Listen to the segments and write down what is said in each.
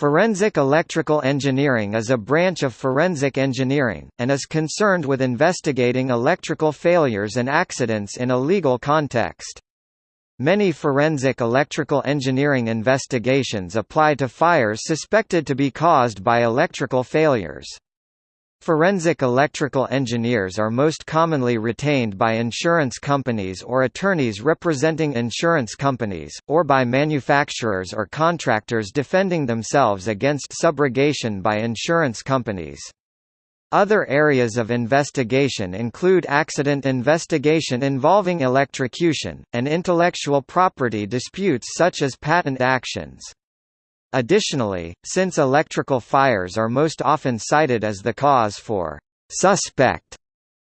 Forensic electrical engineering is a branch of forensic engineering, and is concerned with investigating electrical failures and accidents in a legal context. Many forensic electrical engineering investigations apply to fires suspected to be caused by electrical failures. Forensic electrical engineers are most commonly retained by insurance companies or attorneys representing insurance companies, or by manufacturers or contractors defending themselves against subrogation by insurance companies. Other areas of investigation include accident investigation involving electrocution, and intellectual property disputes such as patent actions. Additionally, since electrical fires are most often cited as the cause for suspect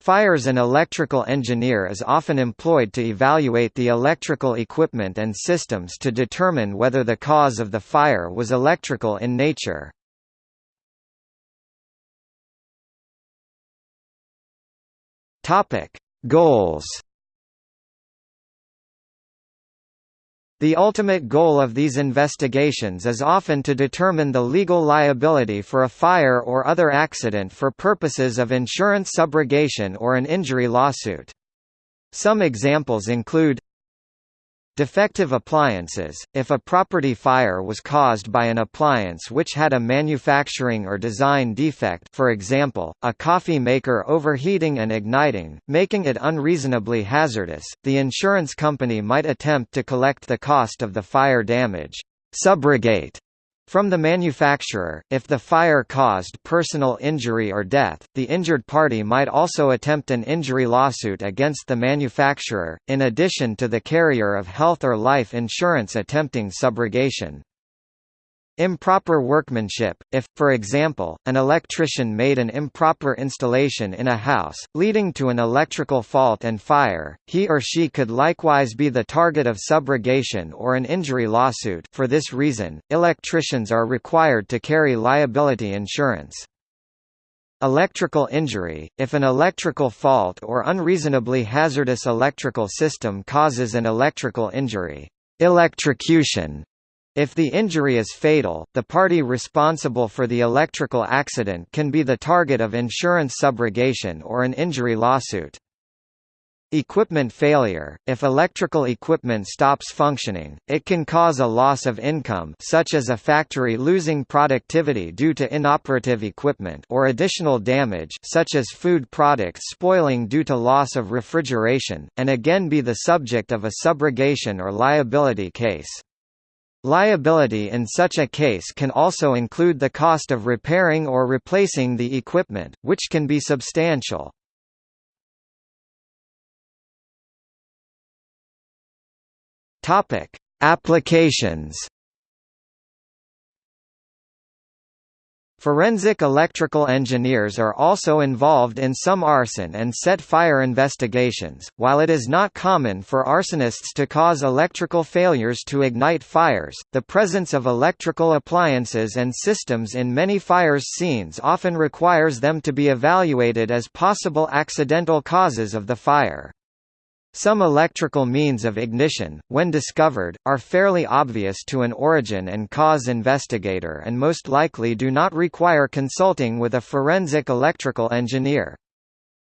fires an electrical engineer is often employed to evaluate the electrical equipment and systems to determine whether the cause of the fire was electrical in nature. Goals The ultimate goal of these investigations is often to determine the legal liability for a fire or other accident for purposes of insurance subrogation or an injury lawsuit. Some examples include Defective appliances – If a property fire was caused by an appliance which had a manufacturing or design defect for example, a coffee maker overheating and igniting, making it unreasonably hazardous, the insurance company might attempt to collect the cost of the fire damage. Subrogate from the manufacturer, if the fire caused personal injury or death, the injured party might also attempt an injury lawsuit against the manufacturer, in addition to the carrier of health or life insurance attempting subrogation. Improper workmanship – If, for example, an electrician made an improper installation in a house, leading to an electrical fault and fire, he or she could likewise be the target of subrogation or an injury lawsuit for this reason, electricians are required to carry liability insurance. Electrical injury – If an electrical fault or unreasonably hazardous electrical system causes an electrical injury electrocution if the injury is fatal, the party responsible for the electrical accident can be the target of insurance subrogation or an injury lawsuit. Equipment failure – If electrical equipment stops functioning, it can cause a loss of income such as a factory losing productivity due to inoperative equipment or additional damage such as food products spoiling due to loss of refrigeration, and again be the subject of a subrogation or liability case. Liability in such a case can also include the cost of repairing or replacing the equipment, which can be substantial. Applications Forensic electrical engineers are also involved in some arson and set fire investigations. While it is not common for arsonists to cause electrical failures to ignite fires, the presence of electrical appliances and systems in many fires scenes often requires them to be evaluated as possible accidental causes of the fire. Some electrical means of ignition, when discovered, are fairly obvious to an origin and cause investigator and most likely do not require consulting with a forensic electrical engineer.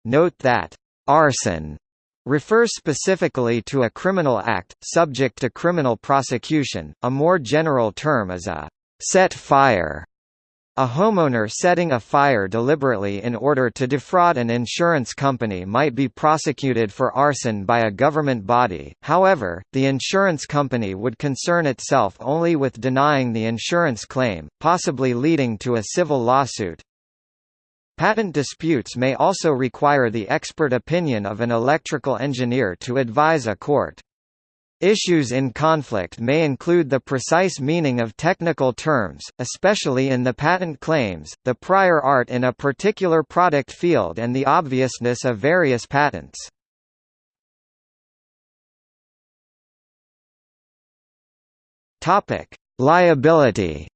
Note that, arson refers specifically to a criminal act, subject to criminal prosecution, a more general term is a set fire a homeowner setting a fire deliberately in order to defraud an insurance company might be prosecuted for arson by a government body, however, the insurance company would concern itself only with denying the insurance claim, possibly leading to a civil lawsuit. Patent disputes may also require the expert opinion of an electrical engineer to advise a court. Issues in conflict may include the precise meaning of technical terms, especially in the patent claims, the prior art in a particular product field and the obviousness of various patents. Liability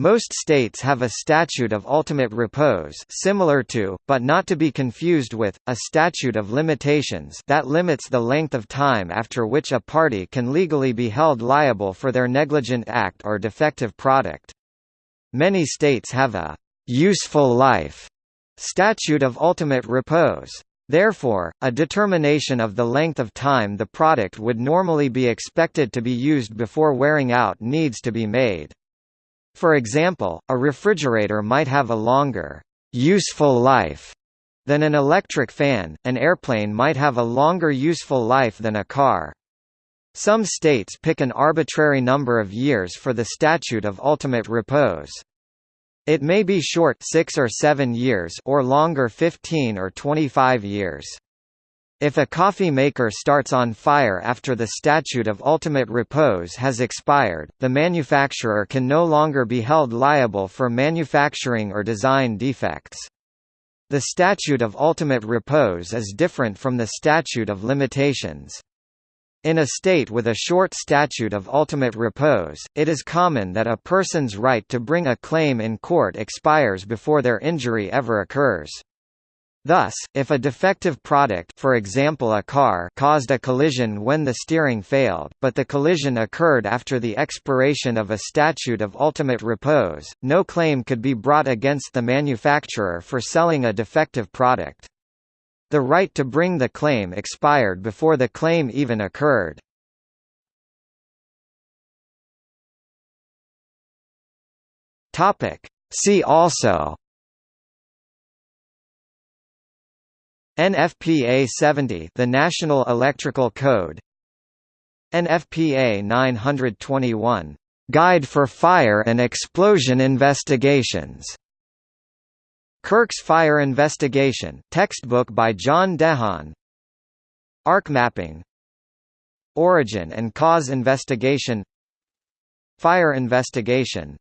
Most states have a statute of ultimate repose similar to, but not to be confused with, a statute of limitations that limits the length of time after which a party can legally be held liable for their negligent act or defective product. Many states have a «useful life» statute of ultimate repose. Therefore, a determination of the length of time the product would normally be expected to be used before wearing out needs to be made. For example, a refrigerator might have a longer useful life than an electric fan, an airplane might have a longer useful life than a car. Some states pick an arbitrary number of years for the statute of ultimate repose. It may be short 6 or 7 years or longer 15 or 25 years. If a coffee maker starts on fire after the statute of ultimate repose has expired, the manufacturer can no longer be held liable for manufacturing or design defects. The statute of ultimate repose is different from the statute of limitations. In a state with a short statute of ultimate repose, it is common that a person's right to bring a claim in court expires before their injury ever occurs. Thus, if a defective product for example a car caused a collision when the steering failed, but the collision occurred after the expiration of a statute of ultimate repose, no claim could be brought against the manufacturer for selling a defective product. The right to bring the claim expired before the claim even occurred. See also NFPA 70 the National Electrical Code. NFPA 921 Guide for Fire and Explosion Investigations. Kirk's Fire Investigation textbook by John Dehaan Arc mapping. Origin and cause investigation. Fire investigation